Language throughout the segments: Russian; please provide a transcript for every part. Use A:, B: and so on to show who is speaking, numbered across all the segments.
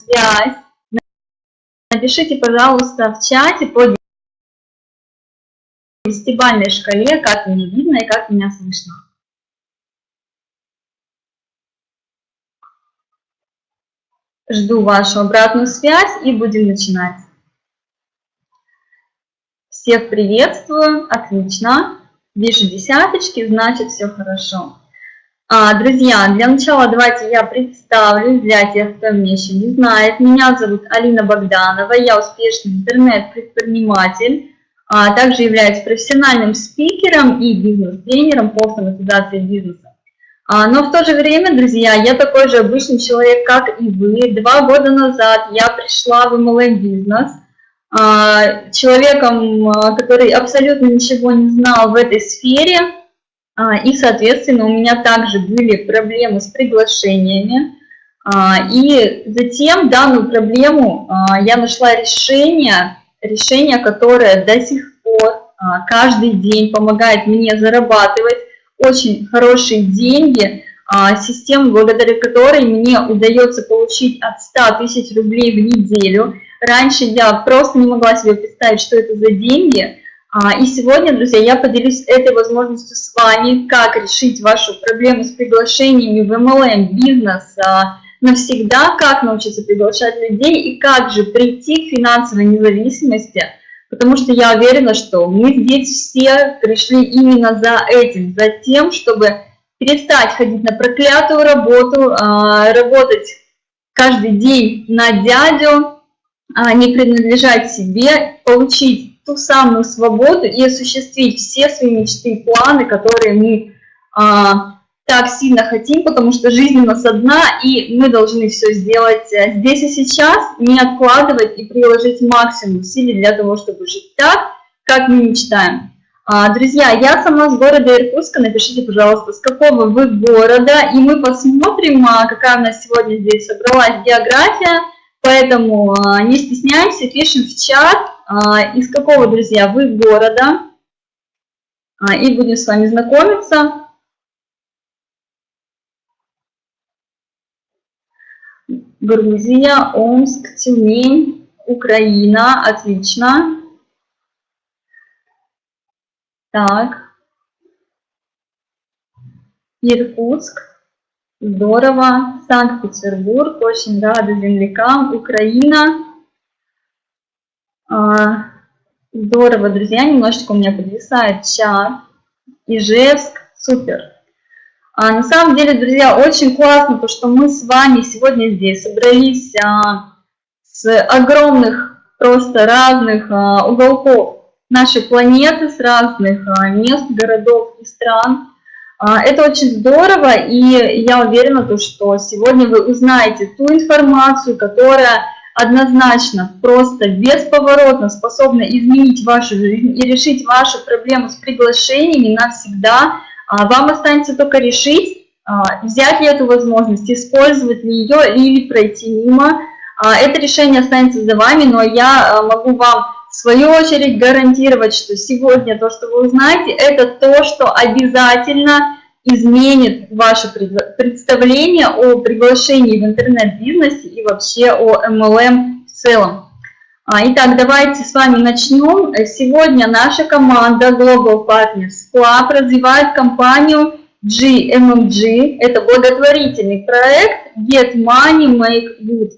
A: связь, напишите, пожалуйста, в чате по десятибальной шкале, как меня видно и как меня слышно. Жду вашу обратную связь и будем начинать. Всех приветствую, отлично. Вижу десяточки, значит все хорошо. А, друзья, для начала давайте я представлюсь для тех, кто меня еще не знает. Меня зовут Алина Богданова, я успешный интернет-предприниматель, а также являюсь профессиональным спикером и бизнес-тренером по автоматизации бизнеса. А, но в то же время, друзья, я такой же обычный человек, как и вы. Два года назад я пришла в MLM-бизнес а, человеком, который абсолютно ничего не знал в этой сфере, и, соответственно, у меня также были проблемы с приглашениями. И затем данную проблему я нашла решение, решение, которое до сих пор каждый день помогает мне зарабатывать очень хорошие деньги, а, система, благодаря которой мне удается получить от 100 тысяч рублей в неделю. Раньше я просто не могла себе представить, что это за деньги. А, и сегодня, друзья, я поделюсь этой возможностью с вами, как решить вашу проблему с приглашениями в MLM бизнес а, навсегда, как научиться приглашать людей и как же прийти к финансовой независимости – потому что я уверена, что мы здесь все пришли именно за этим, за тем, чтобы перестать ходить на проклятую работу, а, работать каждый день на дядю, не принадлежать себе, получить ту самую свободу и осуществить все свои мечты и планы, которые мы а, так сильно хотим, потому что жизнь у нас одна, и мы должны все сделать э, здесь и сейчас, не откладывать и приложить максимум усилий для того, чтобы жить так, как мы мечтаем. А, друзья, я сама с города Иркутска, напишите, пожалуйста, с какого вы города, и мы посмотрим, а, какая у нас сегодня здесь собралась география, поэтому а, не стесняемся, пишем в чат, из какого, друзья, вы города, и будем с вами знакомиться. Грузия, Омск, Тюмень, Украина. Отлично. Так. Иркутск. Здорово. Санкт-Петербург. Очень рада землякам. Украина. А, здорово, друзья. Немножечко у меня подвисает чат. Ижевск. Супер. А, на самом деле, друзья, очень классно, то, что мы с вами сегодня здесь собрались а, с огромных, просто разных а, уголков нашей планеты, с разных а, мест, городов и стран. А, это очень здорово, и я уверена, то, что сегодня вы узнаете ту информацию, которая однозначно, просто бесповоротно способна изменить вашу жизнь и решить вашу проблему с приглашениями навсегда, а вам останется только решить, а, взять ли эту возможность, использовать ли ее или пройти мимо. А, это решение останется за вами, но я могу вам в свою очередь гарантировать, что сегодня то, что вы узнаете, это то, что обязательно изменит ваше представление о приглашении в интернет-бизнесе и вообще о MLM в целом. А, итак, давайте с вами начнем. Сегодня наша команда Global Partners Club развивает компанию GMMG. Это благотворительный проект Get Money Make Good.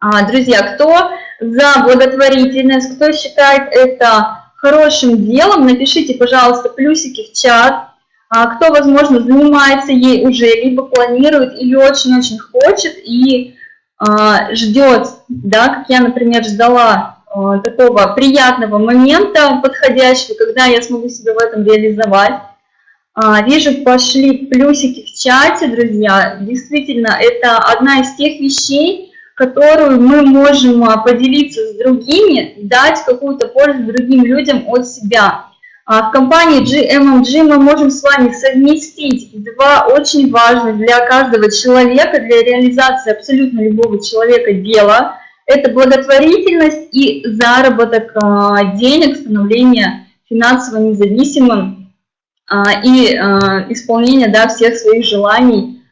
A: А, друзья, кто за благотворительность, кто считает это хорошим делом, напишите, пожалуйста, плюсики в чат. А, кто, возможно, занимается ей уже, либо планирует, или очень-очень хочет, и а, ждет, да, как я, например, ждала а, такого приятного момента подходящего, когда я смогу себя в этом реализовать. Вижу, пошли плюсики в чате, друзья. Действительно, это одна из тех вещей, которую мы можем поделиться с другими, дать какую-то пользу другим людям от себя. А в компании GMMG мы можем с вами совместить два очень важных для каждого человека, для реализации абсолютно любого человека дела. Это благотворительность и заработок а, денег, становление финансово независимым а, и исполнение да, всех своих желаний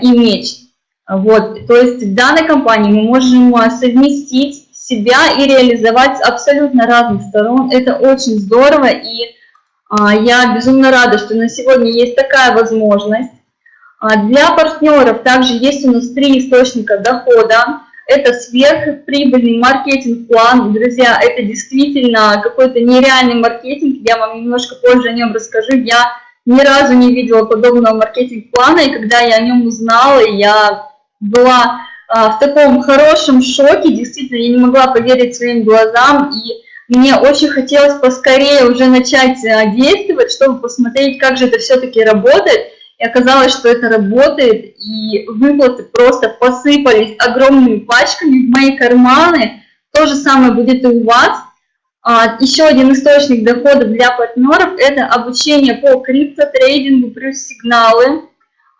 A: и мечт. Вот, то есть в данной компании мы можем совместить себя и реализовать с абсолютно разных сторон. Это очень здорово, и я безумно рада, что на сегодня есть такая возможность. А, для партнеров также есть у нас три источника дохода. Это сверхприбыльный маркетинг-план. Друзья, это действительно какой-то нереальный маркетинг. Я вам немножко позже о нем расскажу. Я ни разу не видела подобного маркетинг-плана, и когда я о нем узнала, я была а, в таком хорошем шоке, действительно, я не могла поверить своим глазам, и мне очень хотелось поскорее уже начать а, действовать, чтобы посмотреть, как же это все-таки работает. И оказалось, что это работает, и выплаты просто посыпались огромными пачками в мои карманы. То же самое будет и у вас. А, еще один источник дохода для партнеров – это обучение по криптотрейдингу плюс сигналы.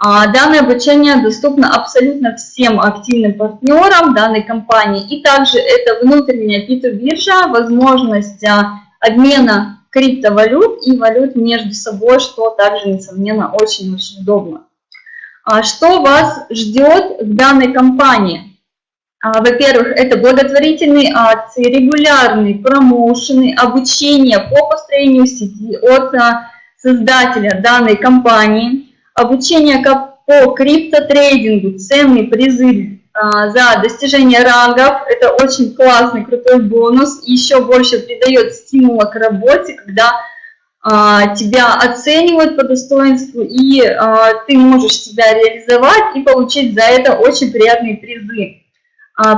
A: А, данное обучение доступно абсолютно всем активным партнерам данной компании. И также это внутренняя P2 возможность а, обмена криптовалют и валют между собой, что также, несомненно, очень-очень удобно. А что вас ждет в данной компании? Во-первых, это благотворительные акции, регулярные промоушены, обучение по построению сети от создателя данной компании – обучение по криптотрейдингу, ценные призы а, за достижение рангов. Это очень классный, крутой бонус. Еще больше придает стимула к работе, когда а, тебя оценивают по достоинству, и а, ты можешь себя реализовать и получить за это очень приятные призы.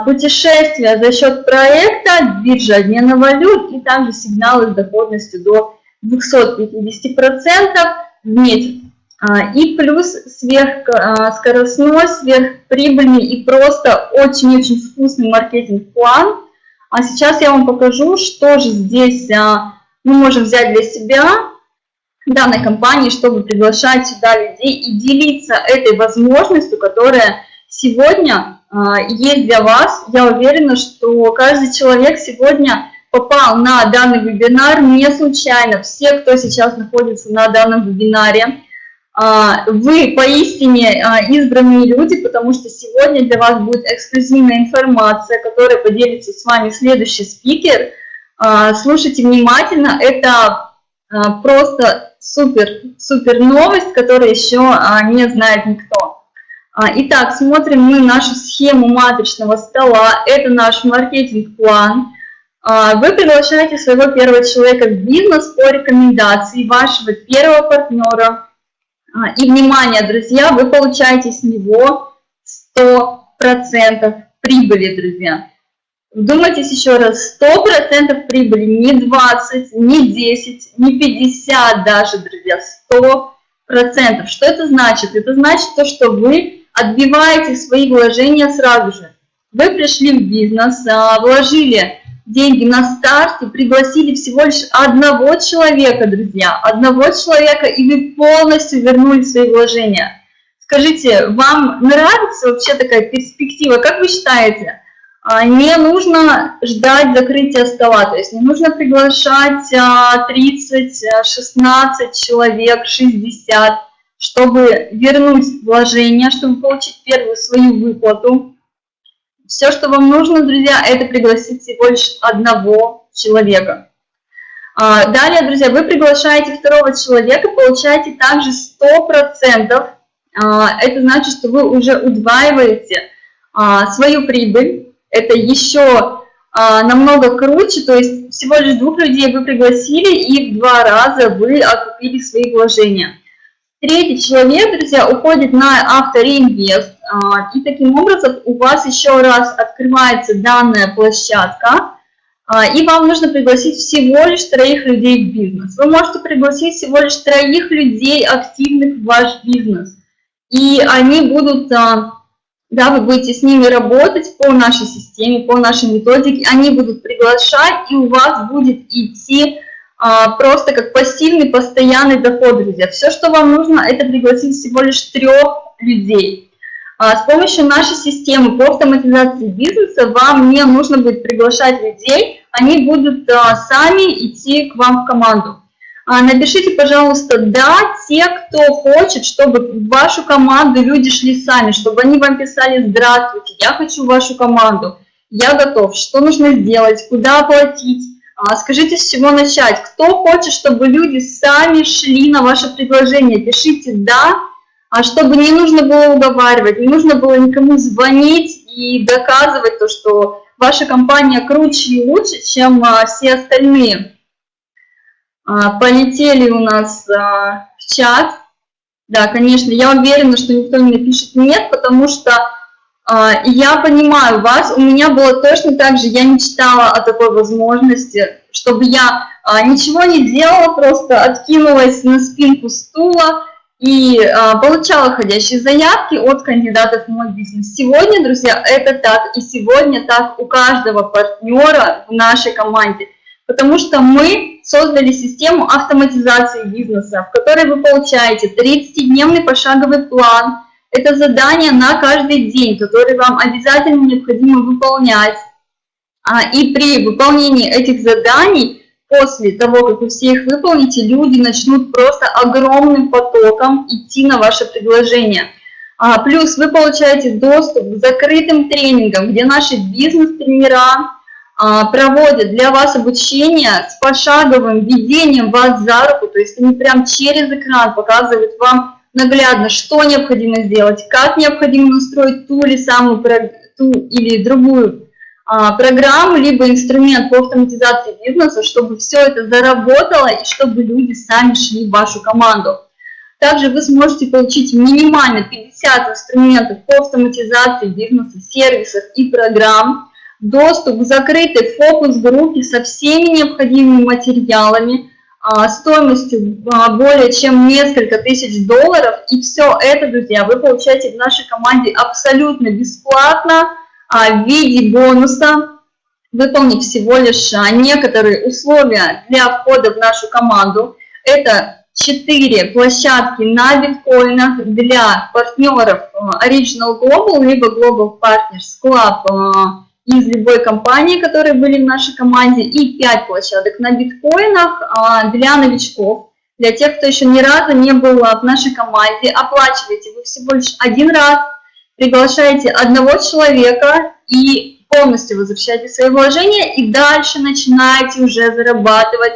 A: Путешествия за счет проекта, биржа обмена валют и также сигналы с доходностью до 250% в месяц. А, и плюс сверхскоростной, сверхприбыльный и просто очень-очень вкусный маркетинг-план. А сейчас я вам покажу, что же здесь а, мы можем взять для себя данной компании, чтобы приглашать сюда людей и делиться этой возможностью, которая сегодня а, есть для вас. Я уверена, что каждый человек сегодня попал на данный вебинар не случайно. Все, кто сейчас находится на данном вебинаре, а, вы поистине а, избранные люди, потому что сегодня для вас будет эксклюзивная информация, которая поделится с вами следующий спикер. А, слушайте внимательно, это просто супер, супер новость, которую еще не знает никто. Итак, смотрим мы нашу схему матричного стола. Это наш маркетинг-план. Вы приглашаете своего первого человека в бизнес по рекомендации вашего первого партнера, а, и, внимание, друзья, вы получаете с него 100% прибыли, друзья. Вдумайтесь еще раз, 100% прибыли, не 20, не 10, не 50 даже, друзья, 100%. Что это значит? Это значит то, что вы отбиваете свои вложения сразу же. Вы пришли в бизнес, а, вложили деньги на старте, пригласили всего лишь одного человека, друзья, одного человека, и вы полностью вернули свои вложения. Скажите, вам нравится вообще такая перспектива? Как вы считаете? А, не нужно ждать закрытия стола, то есть не нужно приглашать 30, а, 16 а, человек, 60, чтобы вернуть вложения, чтобы получить первую свою выплату. Все, что вам нужно, друзья, это пригласить всего лишь одного человека. А, далее, друзья, вы приглашаете второго человека, получаете также 100%. А, это значит, что вы уже удваиваете а, свою прибыль. Это еще намного круче, то есть всего лишь двух людей вы пригласили, и в два раза вы окупили свои вложения. Третий человек, друзья, уходит на автореинвест, и таким образом у вас еще раз открывается данная площадка, а, и вам нужно пригласить всего лишь троих людей в бизнес. Вы можете пригласить всего лишь троих людей, активных в ваш бизнес. И они будут, а, да, вы будете с ними работать по нашей системе, по нашей методике, они будут приглашать, и у вас будет идти просто как пассивный постоянный доход, друзья. Все, что вам нужно, это пригласить всего лишь трех людей. А, с помощью нашей системы по автоматизации бизнеса вам не нужно будет приглашать людей, они будут а, сами идти к вам в команду. А, напишите, пожалуйста, да, те, кто хочет, чтобы в вашу команду люди шли сами, чтобы они вам писали «Здравствуйте, я хочу вашу команду, я готов, что нужно сделать, куда оплатить». Скажите, с чего начать. Кто хочет, чтобы люди сами шли на ваше предложение, пишите «да», а чтобы не нужно было уговаривать, не нужно было никому звонить и доказывать то, что ваша компания круче и лучше, чем а, все остальные. А, полетели у нас а, в чат. Да, конечно, я уверена, что никто не напишет «нет», потому что я понимаю вас, у меня было точно так же, я мечтала о такой возможности, чтобы я ничего не делала, просто откинулась на спинку стула и получала ходящие заявки от кандидатов в мой бизнес. Сегодня, друзья, это так, и сегодня так у каждого партнера в нашей команде – потому что мы создали систему автоматизации бизнеса, в которой вы получаете 30-дневный пошаговый план. Это задание на каждый день, который вам обязательно необходимо выполнять. А, и при выполнении этих заданий, после того, как вы все их выполните, люди начнут просто огромным потоком идти на ваше предложение. А, плюс вы получаете доступ к закрытым тренингам, где наши бизнес-тренера, а, проводят для вас обучение с пошаговым ведением вас за руку, то есть они прям через экран показывают вам наглядно, что необходимо сделать, как необходимо настроить ту или самую ту или другую программу, либо инструмент по автоматизации бизнеса, чтобы все это заработало и чтобы люди сами шли в вашу команду. Также вы сможете получить минимально 50 инструментов по автоматизации бизнеса, сервисов и программ, доступ к закрытой фокус-группе со всеми необходимыми материалами, а, стоимостью а, более чем несколько тысяч долларов. И все это, друзья, вы получаете в нашей команде абсолютно бесплатно а, в виде бонуса, выполнив всего лишь некоторые условия для входа в нашу команду. Это четыре площадки на биткоинах для партнеров Original Global, либо Global Partners Club из любой компании, которые были в нашей команде, и 5 площадок на биткоинах а, для новичков. Для тех, кто еще ни разу не был в нашей команде, оплачиваете вы всего лишь один раз, приглашаете одного человека и полностью возвращаете свои вложения, и дальше начинаете уже зарабатывать.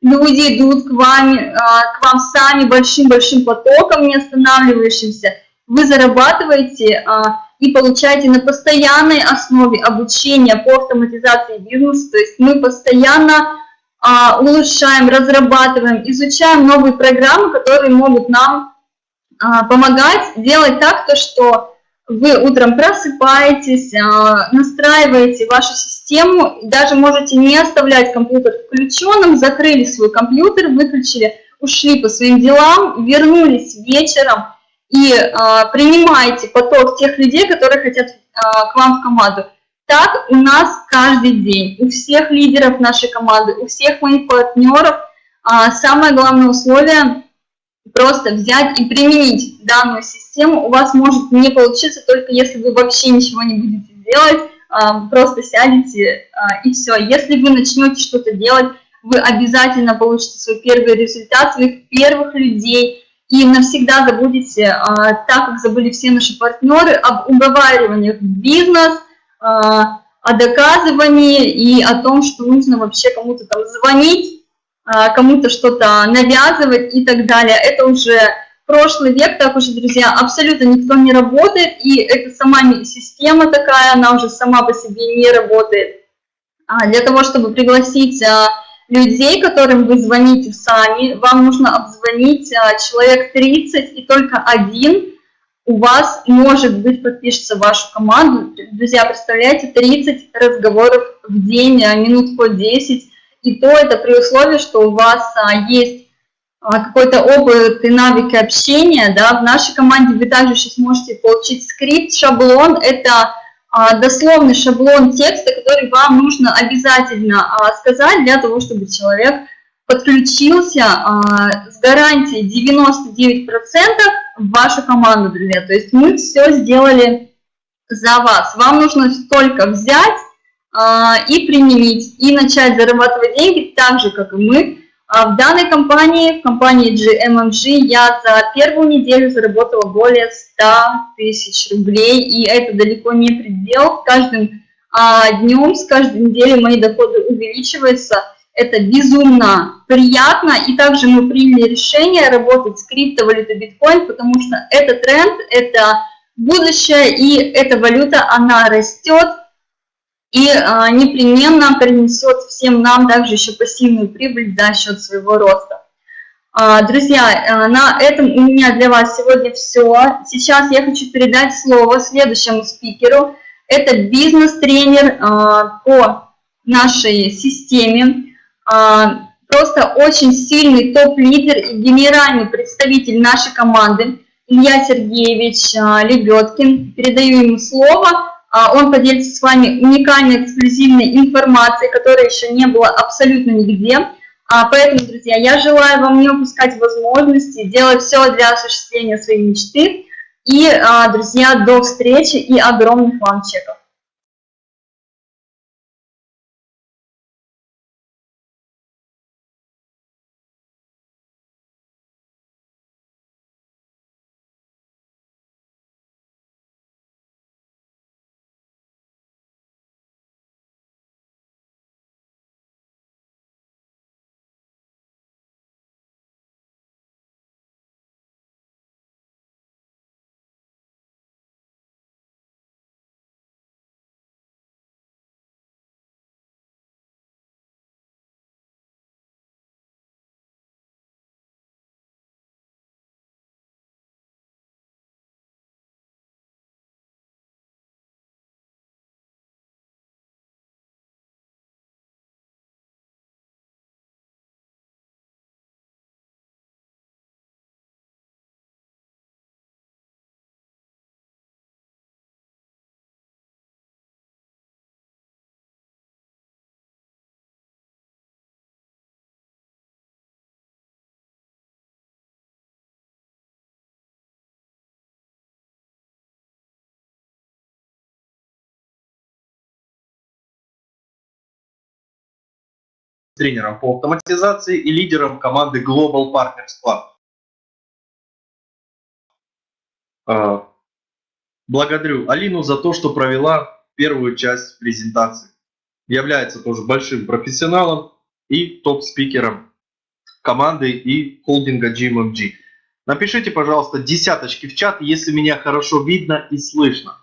A: Люди идут к вам, а, к вам сами большим-большим потоком, не останавливающимся. Вы зарабатываете а, и получаете на постоянной основе обучение по автоматизации бизнеса, то есть мы постоянно а, улучшаем, разрабатываем, изучаем новые программы, которые могут нам помогать делать так, то, что вы утром просыпаетесь, а, настраиваете вашу систему, даже можете не оставлять компьютер включенным, закрыли свой компьютер, выключили, ушли по своим делам, вернулись вечером, и а, принимаете поток тех людей, которые хотят а, к вам в команду. Так у нас каждый день, у всех лидеров нашей команды, у всех моих партнеров самое главное условие просто взять и применить данную систему. У вас может не получиться только если вы вообще ничего не будете делать, а, просто сядете а, и все. Если вы начнете что-то делать, вы обязательно получите свой первый результат, своих первых людей, и навсегда забудете, а, так как забыли все наши партнеры, об уговариваниях в бизнес, о доказывании и о том, что нужно вообще кому-то там звонить, кому-то что-то навязывать и так далее. Это уже прошлый век, так уже, друзья, абсолютно никто не работает, и это сама система такая, она уже сама по себе не работает. Для того, чтобы пригласить людей, которым вы звоните сами, вам нужно обзвонить а, человек 30, и только один у вас, может быть, подпишется в вашу команду. Друзья, представляете, 30 разговоров в день, а, минут по 10, и то это при условии, что у вас а, есть какой-то опыт и навыки общения, да, в нашей команде вы также сейчас можете получить скрипт, шаблон, это а, дословный шаблон текста, который вам нужно обязательно а, сказать для того, чтобы человек подключился а, с гарантией 99% в вашу команду, друзья. То есть мы все сделали за вас. Вам нужно только взять и применить, и начать зарабатывать деньги так же, как и мы, А в данной компании, в компании GMMG, я за первую неделю заработала более 100 тысяч рублей, и это далеко не предел. С каждым а, днем, с каждой неделей мои доходы увеличиваются. Это безумно приятно, и также мы приняли решение работать с криптовалютой биткоин, потому что это тренд, это будущее, и эта валюта, она растет, и а, непременно принесет всем нам также еще пассивную прибыль за счет своего роста. А, друзья, а, на этом у меня для вас сегодня все. Сейчас я хочу передать слово следующему спикеру. Это бизнес-тренер а, по нашей системе, а, просто очень сильный топ-лидер и генеральный представитель нашей команды Илья Сергеевич а, Лебедкин. Передаю ему слово. А, он поделится с вами уникальной эксклюзивной информацией, которой еще не было абсолютно нигде. А, поэтому, друзья, я желаю вам не упускать возможности, делать все для осуществления своей мечты. И, а, друзья, до встречи и огромных вам чеков.
B: Тренером по автоматизации и лидером команды Global Partners Club. А, благодарю Алину за то, что провела первую часть презентации. Является тоже большим профессионалом и топ-спикером команды и холдинга GMMG. Напишите, пожалуйста, десяточки в чат, если меня хорошо видно и слышно.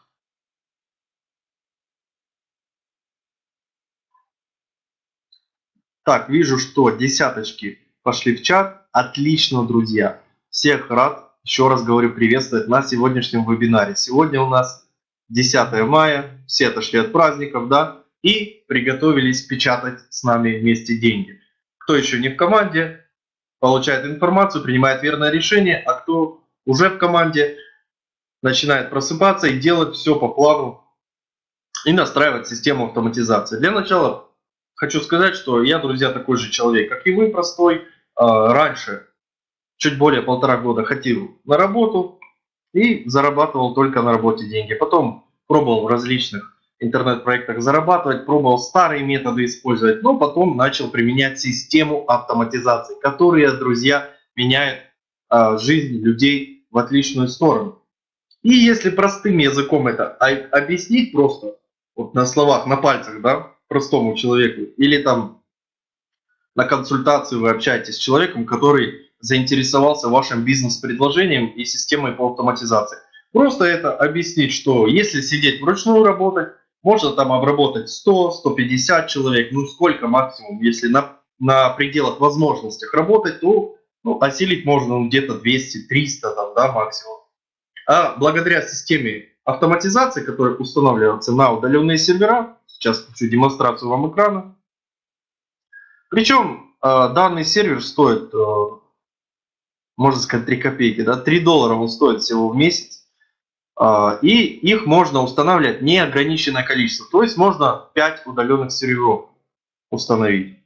B: Так, вижу, что десяточки пошли в чат. Отлично, друзья. Всех рад, еще раз говорю, приветствовать на сегодняшнем вебинаре. Сегодня у нас 10 мая, все отошли от праздников, да, и приготовились печатать с нами вместе деньги. Кто еще не в команде, получает информацию, принимает верное решение, а кто уже в команде, начинает просыпаться и делать все по плану и настраивать систему автоматизации. Для начала хочу сказать, что я, друзья, такой же человек, как и вы, простой. А, раньше, чуть более полтора года, ходил на работу и зарабатывал только на работе деньги. Потом пробовал в различных интернет-проектах зарабатывать, пробовал старые методы использовать, но потом начал применять систему автоматизации, которая, друзья, меняет а, жизнь людей в отличную сторону. И если простым языком это объяснить просто, вот на словах, на пальцах, да, простому человеку, или там на консультацию вы общаетесь с человеком, который заинтересовался вашим бизнес-предложением и системой по автоматизации. Просто это объяснить, что если сидеть вручную работать, можно там обработать 100-150 человек, ну сколько максимум, если на, на пределах возможностях работать, то ну, осилить можно ну, где-то 200-300 там, да, максимум. А благодаря системе автоматизации, которая устанавливается на удаленные сервера, Сейчас включу демонстрацию вам экрана. Причем э, данный сервер стоит, э, можно сказать, 3 копейки. Да? 3 доллара он стоит всего в месяц. Э, и их можно устанавливать неограниченное количество. То есть можно 5 удаленных серверов установить.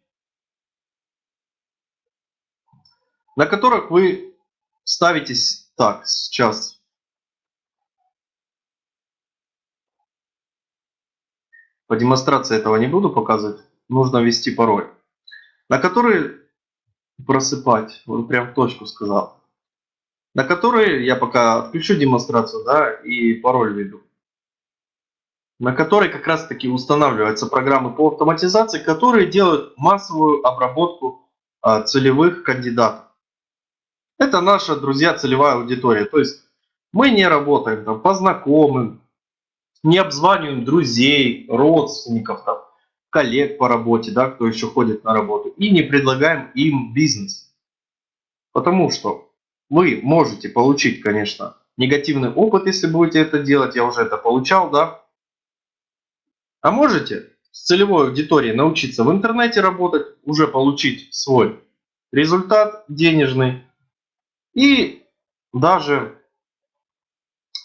B: На которых вы ставитесь так, сейчас По демонстрации этого не буду показывать. Нужно ввести пароль. На который просыпать. Он прям в точку сказал. На которые я пока отключу демонстрацию, да, и пароль введу. На которой как раз таки устанавливаются программы по автоматизации, которые делают массовую обработку а, целевых кандидатов. Это наша, друзья, целевая аудитория. То есть мы не работаем там по знакомым, не обзваниваем друзей, родственников, там, коллег по работе, да, кто еще ходит на работу, и не предлагаем им бизнес. Потому что вы можете получить, конечно, негативный опыт, если будете это делать, я уже это получал, да. А можете с целевой аудиторией научиться в интернете работать, уже получить свой результат денежный и даже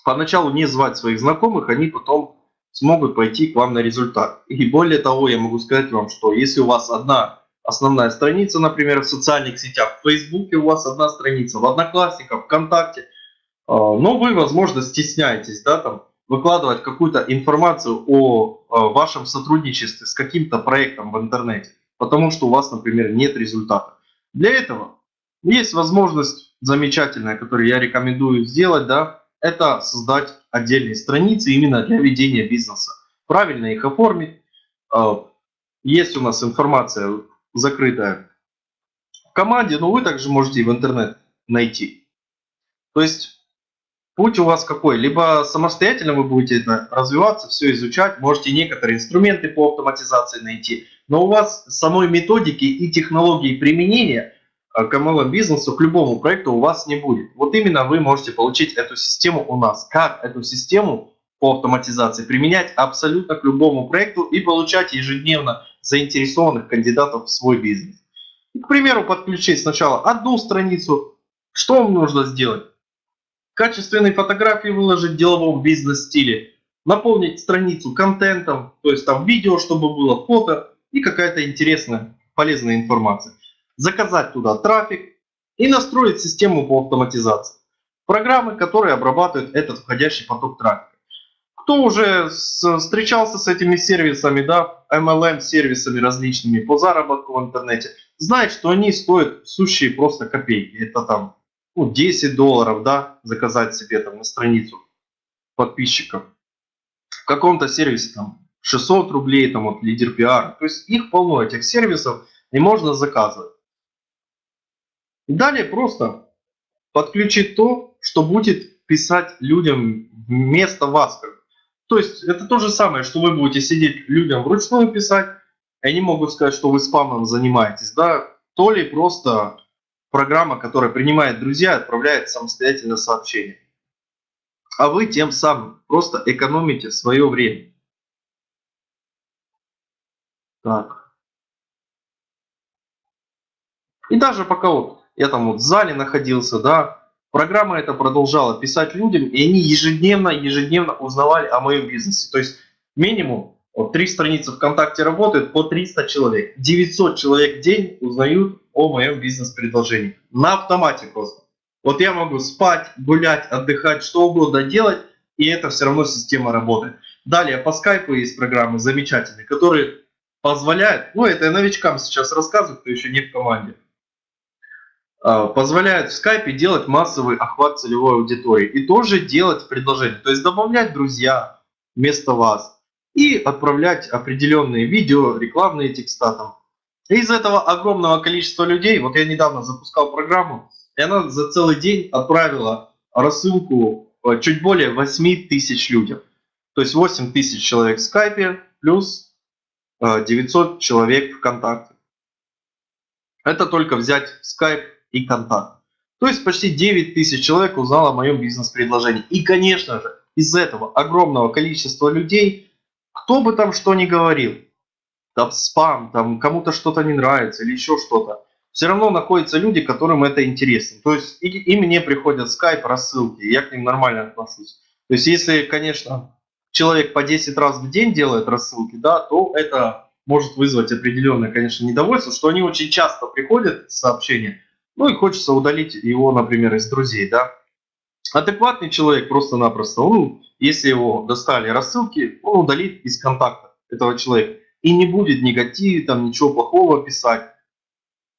B: поначалу не звать своих знакомых, они потом смогут пойти к вам на результат. И более того, я могу сказать вам, что если у вас одна основная страница, например, в социальных сетях, в Фейсбуке у вас одна страница, в Одноклассниках, ВКонтакте, а, но вы, возможно, стесняетесь, да, там, выкладывать какую-то информацию о а, вашем сотрудничестве с каким-то проектом в интернете, потому что у вас, например, нет результата. Для этого есть возможность замечательная, которую я рекомендую сделать, да, это создать отдельные страницы именно для ведения бизнеса. Правильно их оформить. А, есть у нас информация закрытая в команде, но вы также можете в интернет найти. То есть путь у вас какой? Либо самостоятельно вы будете это развиваться, все изучать, можете некоторые инструменты по автоматизации найти, но у вас самой методики и технологии применения – к MLM бизнесу, к любому проекту у вас не будет. Вот именно вы можете получить эту систему у нас. Как эту систему по автоматизации применять абсолютно к любому проекту и получать ежедневно заинтересованных кандидатов в свой бизнес. К примеру, подключить сначала одну страницу. Что вам нужно сделать? Качественные фотографии выложить в деловом бизнес-стиле. Наполнить страницу контентом, то есть там видео, чтобы было фото и какая-то интересная, полезная информация заказать туда трафик и настроить систему по автоматизации. Программы, которые обрабатывают этот входящий поток трафика. Кто уже встречался с этими сервисами, да, MLM-сервисами различными по заработку в интернете, знает, что они стоят сущие просто копейки. Это там ну, 10 долларов, да, заказать себе там на страницу подписчиков. В каком-то сервисе там 600 рублей, там вот лидер пиар. То есть их полно, этих сервисов, и можно заказывать. Далее просто подключить то, что будет писать людям вместо вас. То есть это то же самое, что вы будете сидеть людям вручную писать, и они могут сказать, что вы спамом занимаетесь, да, то ли просто программа, которая принимает друзья, отправляет самостоятельно сообщение. А вы тем самым просто экономите свое время. Так. И даже пока вот я там вот в зале находился, да, программа это продолжала писать людям, и они ежедневно, ежедневно узнавали о моем бизнесе. То есть минимум вот три страницы ВКонтакте работают по 300 человек. 900 человек в день узнают о моем бизнес-предложении. На автомате просто. Вот я могу спать, гулять, отдыхать, что угодно делать, и это все равно система работает. Далее по скайпу есть программы замечательные, которые позволяют, ну это я новичкам сейчас рассказываю, кто еще не в команде, а, позволяет в скайпе делать массовый охват целевой аудитории и тоже делать предложения, то есть добавлять друзья вместо вас и отправлять определенные видео, рекламные текста там. из этого огромного количества людей, вот я недавно запускал программу, и она за целый день отправила рассылку э, чуть более 8 тысяч людям. То есть 8 тысяч человек в скайпе плюс 900 э, человек ВКонтакте. Это только взять скайп и контакт. То есть почти 9 тысяч человек узнало о моем бизнес-предложении. И, конечно же, из этого огромного количества людей, кто бы там что ни говорил, там спам, там кому-то что-то не нравится или еще что-то, все равно находятся люди, которым это интересно. То есть и, и мне приходят скайп, рассылки, я к ним нормально отношусь. То есть если, конечно, человек по 10 раз в день делает рассылки, да, то это может вызвать определенное, конечно, недовольство, что они очень часто приходят сообщения, ну и хочется удалить его, например, из друзей, да. Адекватный человек просто-напросто, он, если его достали рассылки, он удалит из контакта этого человека. И не будет негатива, там ничего плохого писать.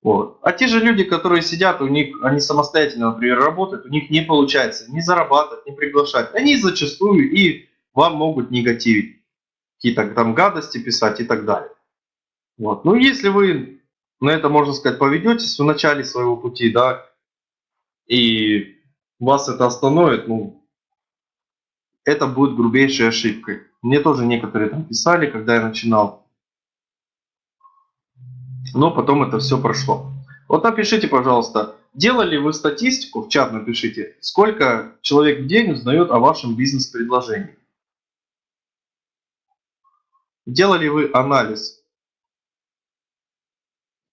B: Вот. А те же люди, которые сидят, у них, они самостоятельно, например, работают, у них не получается ни зарабатывать, ни приглашать. Они зачастую и вам могут негативить, какие-то там гадости писать и так далее. Вот. Ну, если вы на это, можно сказать, поведетесь в начале своего пути, да, и вас это остановит, ну, это будет грубейшей ошибкой. Мне тоже некоторые там писали, когда я начинал, но потом это все прошло. Вот напишите, пожалуйста, делали вы статистику, в чат напишите, сколько человек в день узнает о вашем бизнес-предложении. Делали вы анализ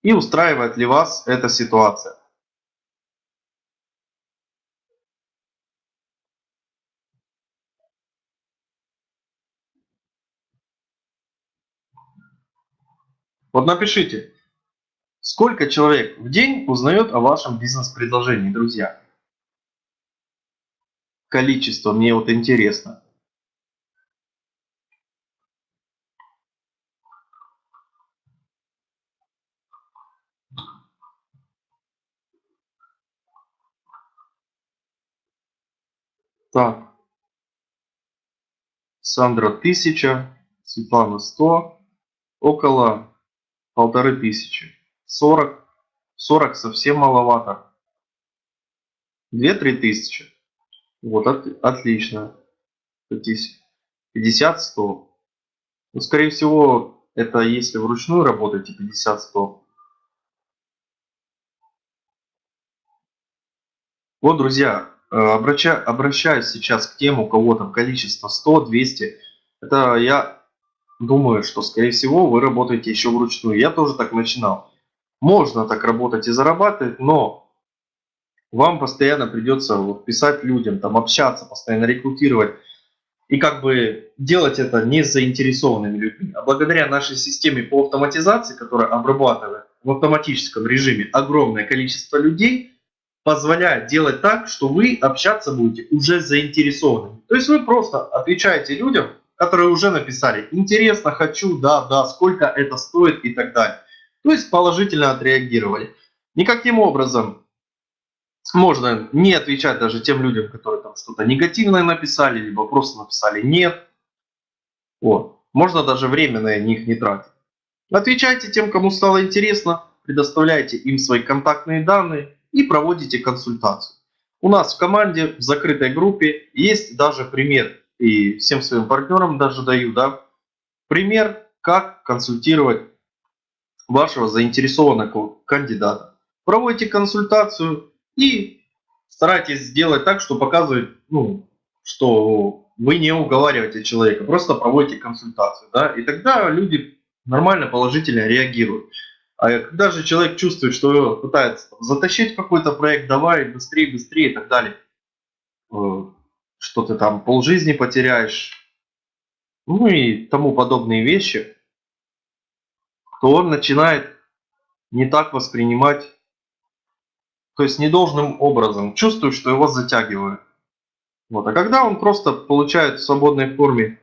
B: и устраивает ли вас эта ситуация. Вот напишите, Сколько человек в день узнает о вашем бизнес-предложении, друзья? Количество, мне вот интересно. Так. Сандра 1000, Светлана 100, около полторы тысячи. 40. 40 совсем маловато. 2-3 тысячи. Вот, от, отлично. 50, 100. Ну, скорее всего, это если вручную работаете, 50, 100. Вот, друзья, обраща, обращаюсь сейчас к тем, у кого там количество 100, 200. Это я думаю, что, скорее всего, вы работаете еще вручную. Я тоже так начинал. Можно так работать и зарабатывать, но вам постоянно придется вот писать людям, там общаться, постоянно рекрутировать. И как бы делать это не с заинтересованными людьми. А благодаря нашей системе по автоматизации, которая обрабатывает в автоматическом режиме огромное количество людей, позволяет делать так, что вы общаться будете уже с заинтересованными. То есть вы просто отвечаете людям, которые уже написали «интересно, хочу, да, да, сколько это стоит» и так далее то есть положительно отреагировали. Никаким образом можно не отвечать даже тем людям, которые там что-то негативное написали, либо просто написали «нет». Вот. Можно даже время на них не тратить. Отвечайте тем, кому стало интересно, предоставляйте им свои контактные данные и проводите консультацию. У нас в команде, в закрытой группе, есть даже пример, и всем своим партнерам даже даю, да, пример, как консультировать вашего заинтересованного кандидата. Проводите консультацию и старайтесь сделать так, что показывает, ну, что вы не уговариваете человека, просто проводите консультацию. Да, и тогда люди нормально, положительно реагируют. А когда же человек чувствует, что его пытается затащить какой-то проект, давай быстрее, быстрее и так далее, э, что ты там полжизни потеряешь, ну и тому подобные вещи, то он начинает не так воспринимать, то есть недолжным образом, чувствует, что его затягивают. Вот. А когда он просто получает в свободной форме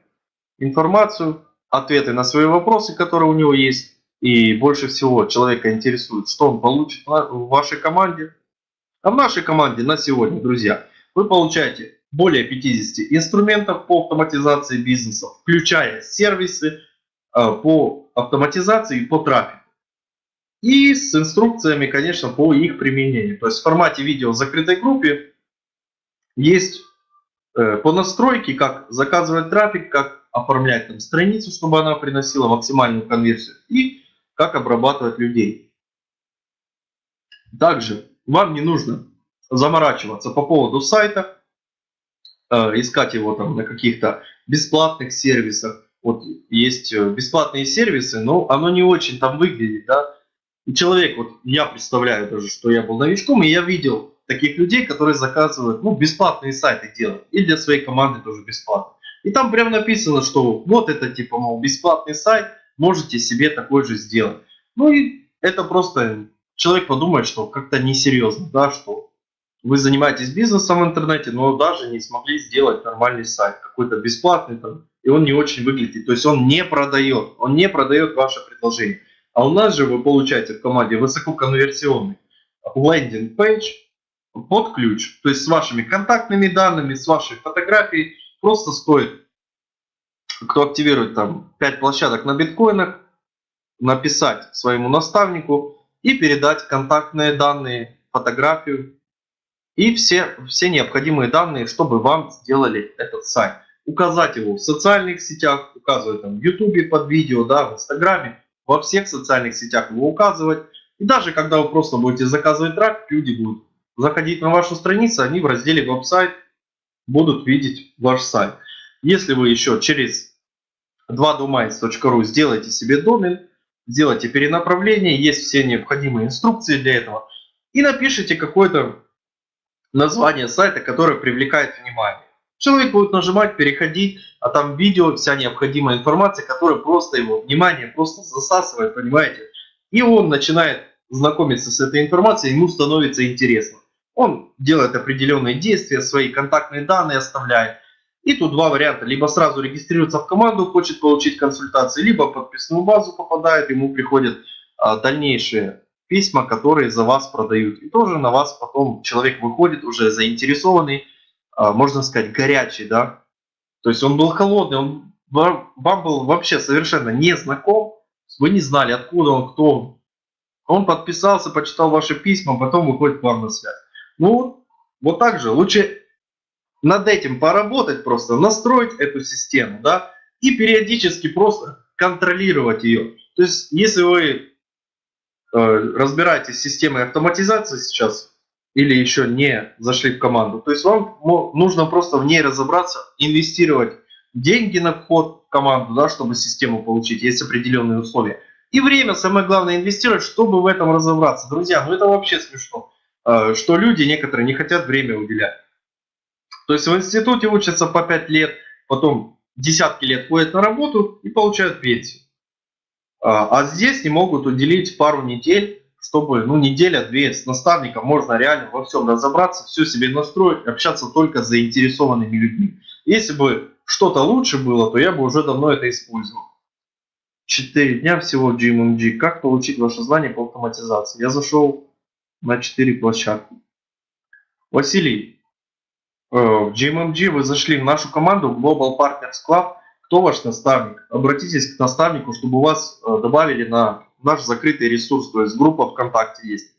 B: информацию, ответы на свои вопросы, которые у него есть, и больше всего человека интересует, что он получит в вашей команде. А в нашей команде на сегодня, друзья, вы получаете более 50 инструментов по автоматизации бизнеса, включая сервисы, Э, по автоматизации и по трафику. И с инструкциями, конечно, по их применению. То есть в формате видео в закрытой группе есть э, по настройке, как заказывать трафик, как оформлять там страницу, чтобы она приносила максимальную конверсию и как обрабатывать людей. Также вам не нужно заморачиваться по поводу сайта, э, искать его там на каких-то бесплатных сервисах вот есть э, бесплатные сервисы, но оно не очень там выглядит, да. И человек, вот я представляю даже, что я был новичком, и я видел таких людей, которые заказывают, ну, бесплатные сайты делают, и для своей команды тоже бесплатно. И там прям написано, что вот это типа, мол, бесплатный сайт, можете себе такой же сделать. Ну и это просто человек подумает, что как-то несерьезно, да, что вы занимаетесь бизнесом в интернете, но даже не смогли сделать нормальный сайт, какой-то бесплатный там, и он не очень выглядит. То есть он не продает, он не продает ваше предложение. А у нас же вы получаете в команде высококонверсионный лендинг-пейдж под ключ. То есть с вашими контактными данными, с вашей фотографией. Просто стоит, кто активирует там 5 площадок на биткоинах, написать своему наставнику и передать контактные данные, фотографию и все, все необходимые данные, чтобы вам сделали этот сайт. Указать его в социальных сетях, указывать там в YouTube под видео, да, в Инстаграме, во всех социальных сетях его указывать. И даже когда вы просто будете заказывать трафик, люди будут заходить на вашу страницу, они в разделе веб-сайт будут видеть ваш сайт. Если вы еще через 2domains.ru сделаете себе домен, сделайте перенаправление, есть все необходимые инструкции для этого, и напишите какое-то название сайта, которое привлекает внимание. Человек будет нажимать, переходить, а там видео, вся необходимая информация, которая просто его внимание просто засасывает, понимаете? И он начинает знакомиться с этой информацией, ему становится интересно. Он делает определенные действия, свои контактные данные оставляет. И тут два варианта. Либо сразу регистрируется в команду, хочет получить консультации, либо в подписную базу попадает, ему приходят а, дальнейшие письма, которые за вас продают. И тоже на вас потом человек выходит уже заинтересованный, а, можно сказать, горячий, да. То есть он был холодный, он вам был вообще совершенно не знаком, вы не знали, откуда он, кто он. Он подписался, почитал ваши письма, потом выходит к вам на связь. Ну, вот так же, лучше над этим поработать просто, настроить эту систему, да, и периодически просто контролировать ее. То есть, если вы э, разбираетесь с системой автоматизации сейчас, или еще не зашли в команду. То есть вам нужно просто в ней разобраться, инвестировать деньги на вход в команду, да, чтобы систему получить, есть определенные условия. И время, самое главное, инвестировать, чтобы в этом разобраться. Друзья, ну это вообще смешно, э, что люди некоторые не хотят время уделять. То есть в институте учатся по 5 лет, потом десятки лет ходят на работу и получают пенсию. А, а здесь не могут уделить пару недель чтобы ну, неделя-две с наставником можно реально во всем разобраться, все себе настроить, общаться только с заинтересованными людьми. Если бы что-то лучше было, то я бы уже давно это использовал. 4 дня всего в GMMG. Как получить ваше знание по автоматизации? Я зашел на 4 площадки. Василий, в GMMG вы зашли в нашу команду Global Partners Club. Кто ваш наставник? Обратитесь к наставнику, чтобы вас э, добавили на наш закрытый ресурс, то есть группа ВКонтакте есть,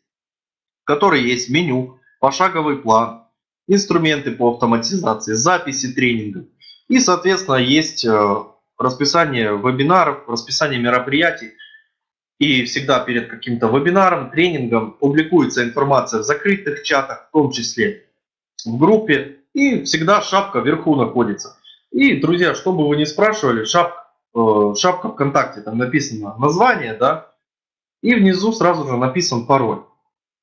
B: в которой есть меню, пошаговый план, инструменты по автоматизации, записи тренингов. И, соответственно, есть э, расписание вебинаров, расписание мероприятий. И всегда перед каким-то вебинаром, тренингом публикуется информация в закрытых чатах, в том числе в группе. И всегда шапка вверху находится. И, друзья, что бы вы ни спрашивали, шапка, э, шапка ВКонтакте, там написано название, да, и внизу сразу же написан пароль.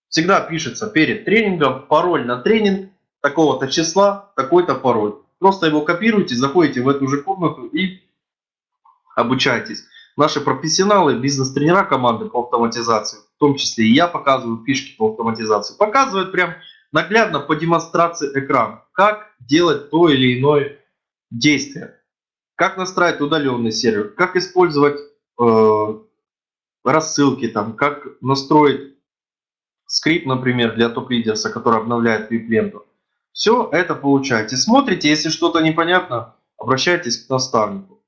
B: Всегда пишется перед тренингом пароль на тренинг такого-то числа, такой-то пароль. Просто его копируйте, заходите в эту же комнату и обучайтесь. Наши профессионалы, бизнес-тренера команды по автоматизации, в том числе и я показываю фишки по автоматизации, показывают прям наглядно по демонстрации экрана, как делать то или иное действие. Как настраивать удаленный сервер, как использовать э, рассылки, там, как настроить скрипт, например, для топ-лидерса, который обновляет VIP-ленту. Все это получаете. Смотрите, если что-то непонятно, обращайтесь к наставнику.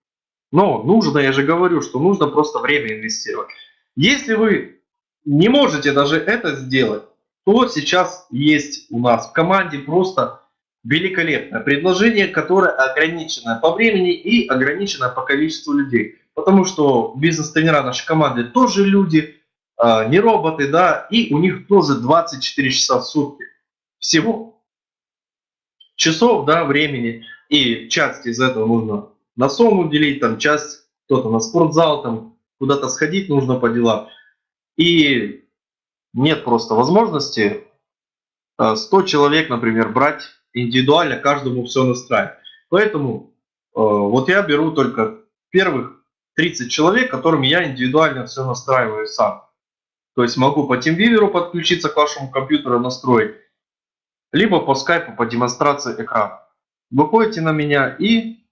B: Но нужно, я же говорю, что нужно просто время инвестировать. Если вы не можете даже это сделать, то сейчас есть у нас в команде просто великолепное предложение, которое ограничено по времени и ограничено по количеству людей. Потому что бизнес-тренера нашей команды тоже люди, а, не роботы, да, и у них тоже 24 часа в сутки всего часов, да, времени. И часть из этого нужно на сон уделить, там часть кто-то на спортзал, там куда-то сходить нужно по делам. И нет просто возможности 100 а, человек, например, брать индивидуально, каждому все настраивать. Поэтому э, вот я беру только первых 30 человек, которым я индивидуально все настраиваю сам. То есть могу по TeamViewer подключиться к вашему компьютеру, настроить, либо по скайпу по демонстрации экрана. Выходите на меня и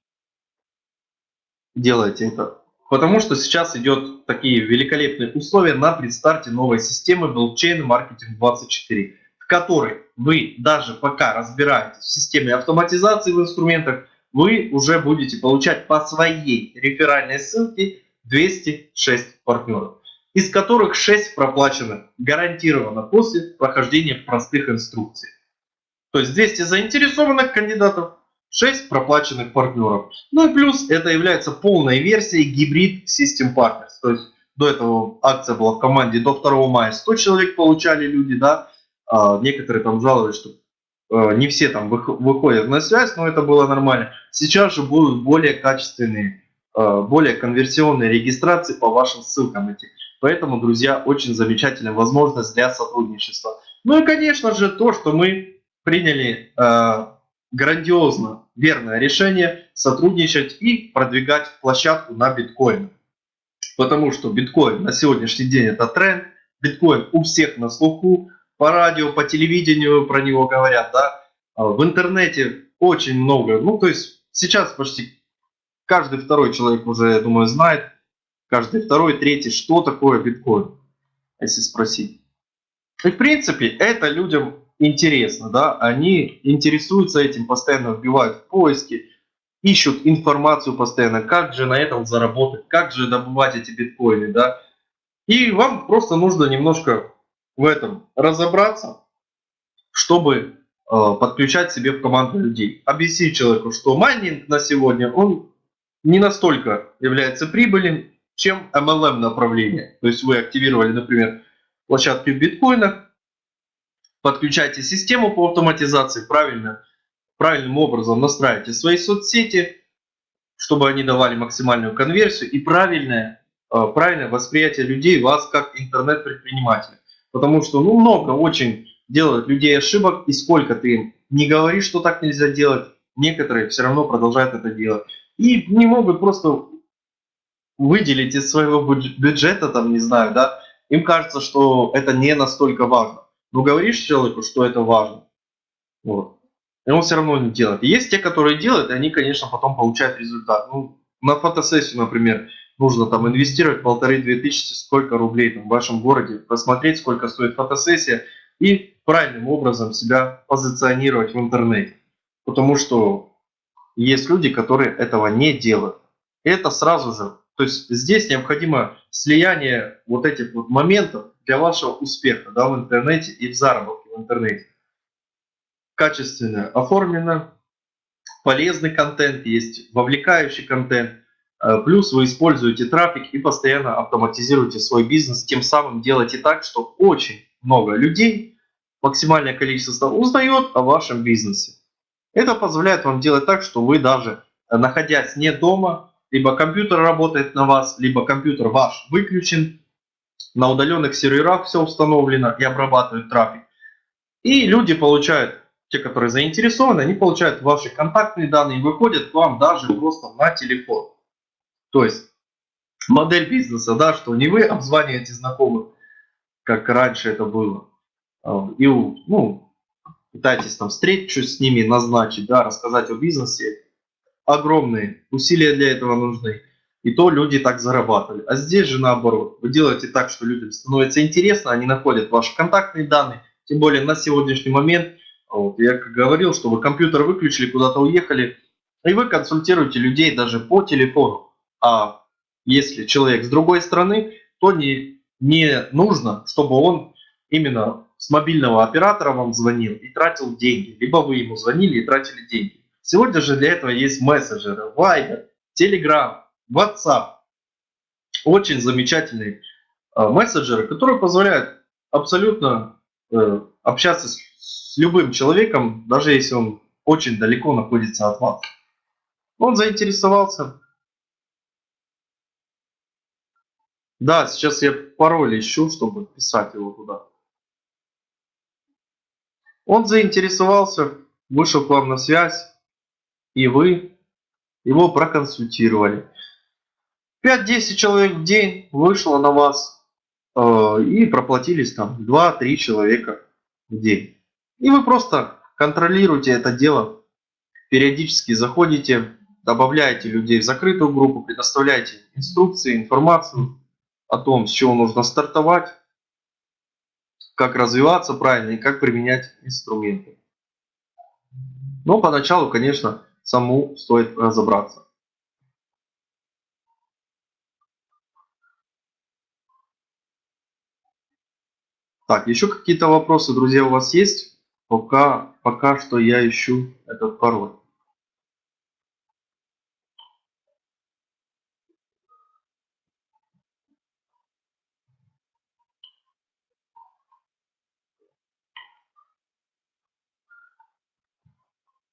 B: делаете это. Потому что сейчас идет такие великолепные условия на предстарте новой системы Blockchain Marketing 24, в которой вы даже пока разбираетесь в системе автоматизации в инструментах, вы уже будете получать по своей реферальной ссылке 206 партнеров, из которых 6 проплачено гарантированно после прохождения простых инструкций. То есть 200 заинтересованных кандидатов, 6 проплаченных партнеров. Ну и плюс это является полной версией гибрид System Partners. То есть до этого акция была в команде до 2 мая 100 человек получали люди, да. А некоторые там жаловались, что э, не все там выходят на связь, но это было нормально. Сейчас же будут более качественные, э, более конверсионные регистрации по вашим ссылкам эти. Поэтому, друзья, очень замечательная возможность для сотрудничества. Ну и, конечно же, то, что мы приняли э, грандиозно верное решение сотрудничать и продвигать площадку на биткоин. Потому что биткоин на сегодняшний день это тренд, биткоин у всех на слуху, по радио, по телевидению про него говорят, да, а в интернете очень много, ну то есть сейчас почти каждый второй человек уже, я думаю, знает, каждый второй, третий, что такое биткоин, если спросить. И в принципе это людям интересно, да, они интересуются этим, постоянно вбивают в поиски, ищут информацию постоянно, как же на этом заработать, как же добывать эти биткоины, да. И вам просто нужно немножко в этом разобраться, чтобы э, подключать себе в команду людей. Объяснить человеку, что майнинг на сегодня, он не настолько является прибыльным, чем MLM направление. То есть вы активировали, например, площадки в биткоинах, подключайте систему по автоматизации, правильно, правильным образом настраивайте свои соцсети, чтобы они давали максимальную конверсию и правильное, э, правильное восприятие людей вас как интернет-предпринимателя. Потому что ну, много очень делают людей ошибок, и сколько ты им не говоришь, что так нельзя делать, некоторые все равно продолжают это делать. И не могут просто выделить из своего бюджета, там, не знаю, да, им кажется, что это не настолько важно. Но говоришь человеку, что это важно. Вот. И он все равно не делает. есть те, которые делают, и они, конечно, потом получают результат. Ну, на фотосессию, например, нужно там инвестировать полторы-две тысячи, сколько рублей там, в вашем городе, посмотреть, сколько стоит фотосессия и правильным образом себя позиционировать в интернете. Потому что есть люди, которые этого не делают. И это сразу же, то есть здесь необходимо слияние вот этих вот моментов, для вашего успеха да, в интернете и в заработке в интернете. Качественно оформлено, полезный контент, есть вовлекающий контент, плюс вы используете трафик и постоянно автоматизируете свой бизнес, тем самым делаете так, что очень много людей, максимальное количество узнает о вашем бизнесе. Это позволяет вам делать так, что вы даже э, находясь не дома, либо компьютер работает на вас, либо компьютер ваш выключен, на удаленных серверах все установлено и обрабатывают трафик. И люди получают, те, которые заинтересованы, они получают ваши контактные данные и выходят к вам даже просто на телефон. То есть модель бизнеса, да, что не вы обзваниваете знакомых, как раньше это было, а, и ну, пытаетесь там встречу с ними назначить, да, рассказать о бизнесе. Огромные усилия для этого нужны. И то люди так зарабатывали. А здесь же наоборот. Вы делаете так, что людям становится интересно, они находят ваши контактные данные. Тем более на сегодняшний момент, вот, я как говорил, что вы компьютер выключили, куда-то уехали, и вы консультируете людей даже по телефону. А если человек с другой стороны, то не, не нужно, чтобы он именно с мобильного оператора вам звонил и тратил деньги. Либо вы ему звонили и тратили деньги. Сегодня же для этого есть мессенджеры, Viber, Telegram, WhatsApp. Очень замечательные э, мессенджеры, которые позволяют абсолютно э, общаться с, с любым человеком, даже если он очень далеко находится от вас. Он заинтересовался. Да, сейчас я пароль ищу, чтобы писать его туда. Он заинтересовался, вышел к вам на связь, и вы его проконсультировали. 5-10 человек в день вышло на вас э, и проплатились там 2-3 человека в день. И вы просто контролируете это дело, периодически заходите, добавляете людей в закрытую группу, предоставляете инструкции, информацию о том, с чего нужно стартовать, как развиваться правильно и как применять инструменты. Но поначалу, конечно, саму стоит разобраться. Так, еще какие-то вопросы, друзья, у вас есть? Пока, пока что я ищу этот пароль.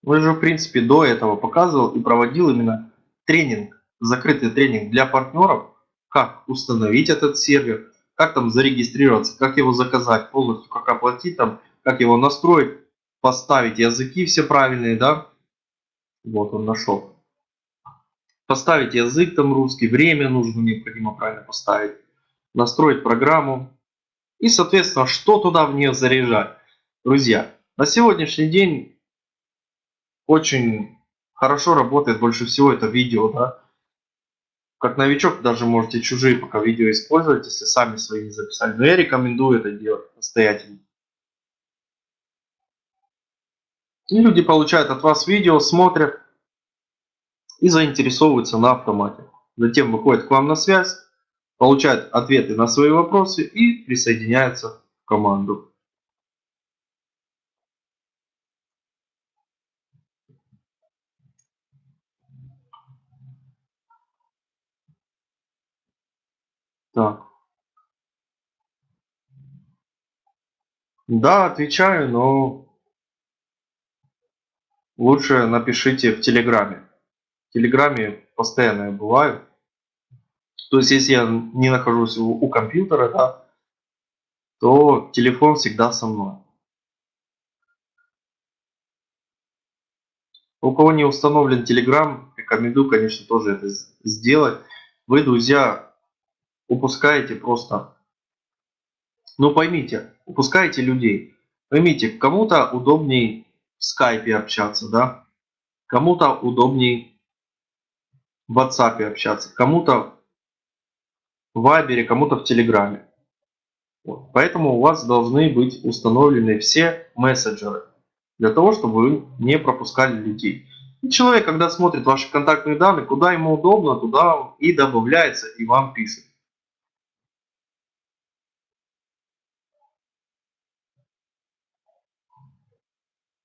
B: Вы же, в принципе, до этого показывал и проводил именно тренинг, закрытый тренинг для партнеров, как установить этот сервер, как там зарегистрироваться, как его заказать полностью, как оплатить там, как его настроить, поставить языки все правильные, да. Вот он нашел. Поставить язык там русский, время нужно необходимо правильно поставить, настроить программу и, соответственно, что туда в нее заряжать. Друзья, на сегодняшний день очень хорошо работает больше всего это видео, да. Как новичок даже можете чужие пока видео использовать, если сами свои не записали. Но я рекомендую это делать настоятельно. И люди получают от вас видео, смотрят и заинтересовываются на автомате. Затем выходят к вам на связь, получают ответы на свои вопросы и присоединяются в команду. Так. Да, отвечаю, но лучше напишите в Телеграме. В Телеграме постоянно я бываю. То есть, если я не нахожусь у, у компьютера, да, то телефон всегда со мной. У кого не установлен Telegram, рекомендую, конечно, тоже это сделать. Вы, друзья, упускаете просто, ну поймите, упускаете людей. Поймите, кому-то удобней в скайпе общаться, да, кому-то удобней в WhatsApp общаться, кому-то в Вайбере, кому-то в Телеграме. Вот. Поэтому у вас должны быть установлены все мессенджеры, для того, чтобы вы не пропускали людей. И человек, когда смотрит ваши контактные данные, куда ему удобно, туда и добавляется, и вам пишет.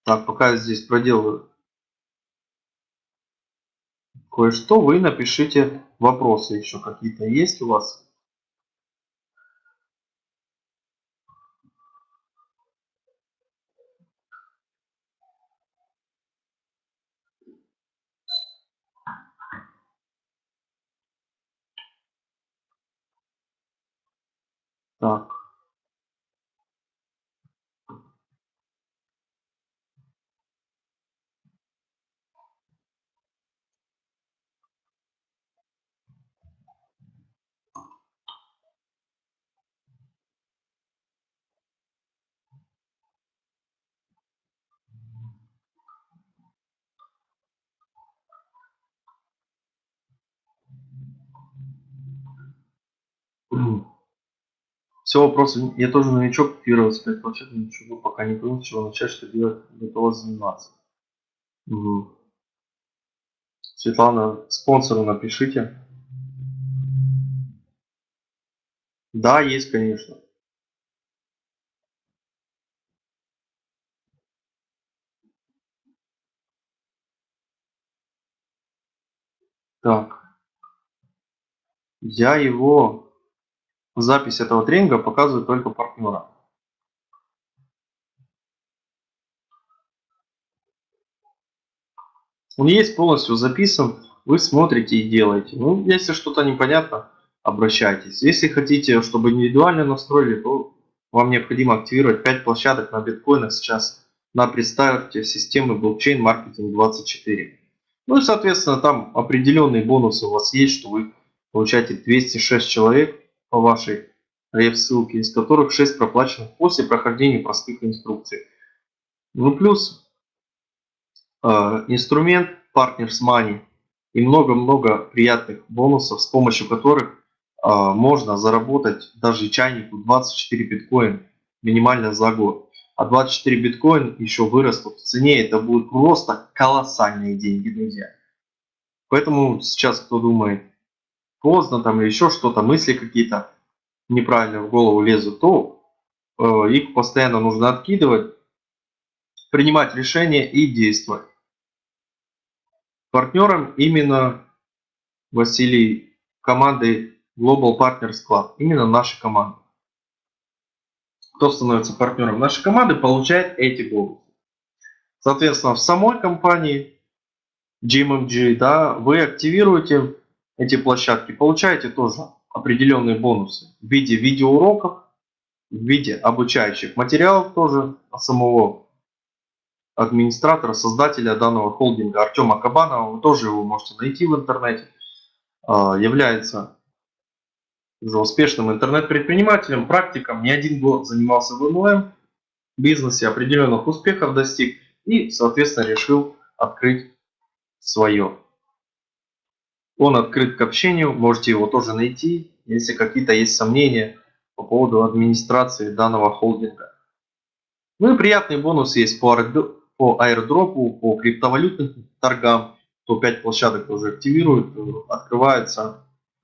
B: Так, пока я здесь проделаю кое-что, вы напишите вопросы еще какие-то есть у вас. Так. Все вопросы. Я тоже новичок, первый распять планшет, ничего пока не понял, чего начать, что делать, готова заниматься. Угу. Светлана, спонсору напишите. Да, есть, конечно. Так. Я его Запись этого тренинга показывает только партнера. Он есть полностью записан, вы смотрите и делаете. Ну, если что-то непонятно, обращайтесь. Если хотите, чтобы индивидуально настроили, то вам необходимо активировать 5 площадок на биткоинах сейчас на представьте системы блокчейн маркетинг 24. Ну и соответственно там определенные бонусы у вас есть, что вы получаете 206 человек по вашей реф-ссылке, из которых 6 проплаченных после прохождения простых инструкций. Ну плюс э, инструмент Partners Money, и много-много приятных бонусов, с помощью которых а, можно заработать даже чайнику 24 биткоин минимально за год. А 24 биткоин еще вырастут в цене, это будут просто колоссальные деньги, друзья. Поэтому сейчас кто думает, поздно там или еще что-то, мысли какие-то неправильно в голову лезут, то э, их постоянно нужно откидывать, принимать решения и действовать. Партнером именно Василий команды Global Partners Club, именно наша команда. Кто становится партнером нашей команды, получает эти бонусы. Соответственно, в самой компании GMMG, да, вы активируете эти площадки, получаете тоже определенные бонусы в виде видеоуроков, в виде обучающих материалов тоже самого администратора, создателя данного холдинга Артема Кабанова, вы тоже его можете найти в интернете, а, является уже успешным интернет-предпринимателем, практиком, не один год занимался в МЛМ бизнесе, определенных успехов достиг и, соответственно, решил открыть свое. Он открыт к общению, можете его тоже найти, если какие-то есть сомнения по поводу администрации данного холдинга. Ну и приятный бонус есть по по аирдропу, по криптовалютным торгам, то 5 площадок уже активируют, открываются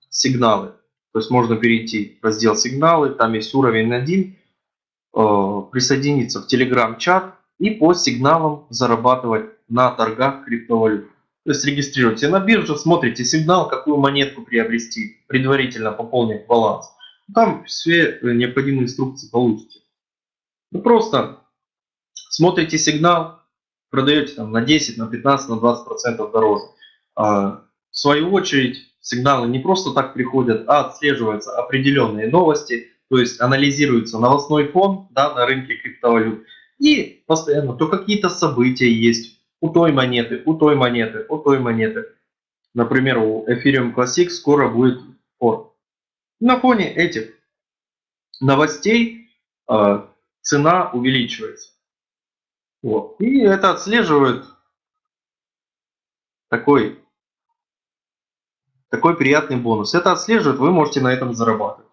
B: сигналы. То есть можно перейти в раздел сигналы, там есть уровень 1, э, присоединиться в телеграм-чат и по сигналам зарабатывать на торгах криптовалют. То есть регистрируйте на бирже, смотрите сигнал, какую монетку приобрести, предварительно пополнить баланс. Там все необходимые инструкции получите. Ну, просто смотрите сигнал, продаете там на 10, на 15, на 20 процентов дороже. А, в свою очередь сигналы не просто так приходят, а отслеживаются определенные новости, то есть анализируется новостной фон да, на рынке криптовалют. И постоянно то какие-то события есть у той монеты, у той монеты, у той монеты. Например, у Ethereum Classic скоро будет фор. На фоне этих новостей э, цена увеличивается. Вот. И это отслеживает такой, такой приятный бонус. Это отслеживает, вы можете на этом зарабатывать.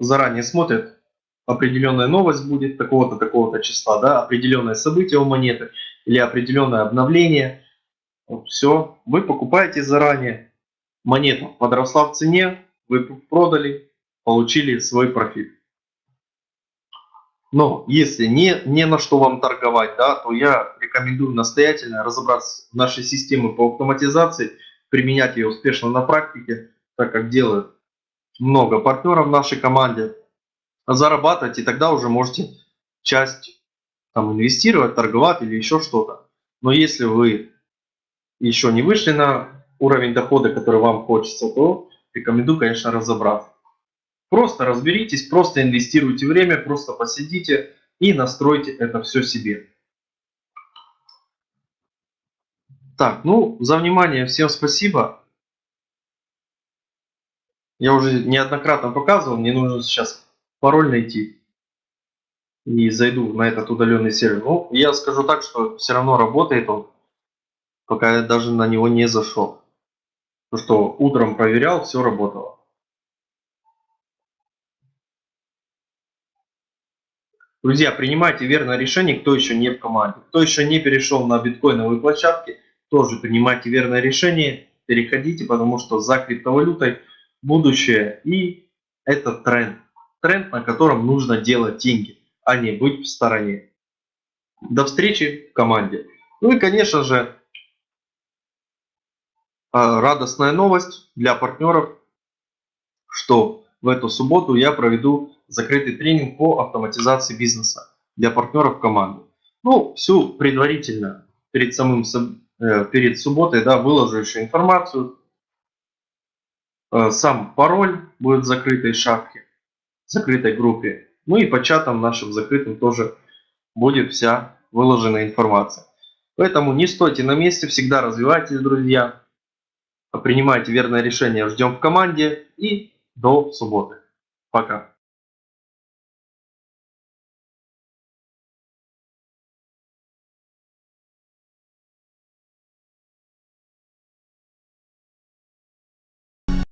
B: Заранее смотрят, определенная новость будет такого-то, такого-то числа, да, определенное событие у монеты или определенное обновление. Вот, все, вы покупаете заранее, монета подросла в цене, вы продали, получили свой профит. Но если не, не на что вам торговать, да, то я рекомендую настоятельно разобраться в нашей системе по автоматизации, применять ее успешно на практике, так как делают много партнеров в нашей команде, зарабатывать, и тогда уже можете часть там, инвестировать, торговать или еще что-то. Но если вы еще не вышли на уровень дохода, который вам хочется, то рекомендую, конечно, разобраться. Просто разберитесь, просто инвестируйте время, просто посидите и настройте это все себе. Так, ну, за внимание всем спасибо. Я уже неоднократно показывал, мне нужно сейчас пароль найти. И зайду на этот удаленный сервер. Ну, я скажу так, что все равно работает он, пока я даже на него не зашел. Потому что утром проверял, все работало. Друзья, принимайте верное решение, кто еще не в команде. Кто еще не перешел на биткоиновые площадки, тоже принимайте верное решение, переходите, потому что за криптовалютой будущее и это тренд. Тренд, на котором нужно делать деньги, а не быть в стороне. До встречи в команде. Ну и, конечно же, а, радостная новость для партнеров, что в эту субботу я проведу закрытый тренинг по автоматизации бизнеса для партнеров команды. Ну, всю предварительно перед самым э, перед субботой, да, выложу еще информацию. Э, сам пароль будет в закрытой шапке, в закрытой группе. Ну и по чатам нашим закрытым тоже будет вся выложена информация. Поэтому не стойте на месте, всегда развивайтесь, друзья. Принимайте верное решение, ждем в команде и до субботы. Пока.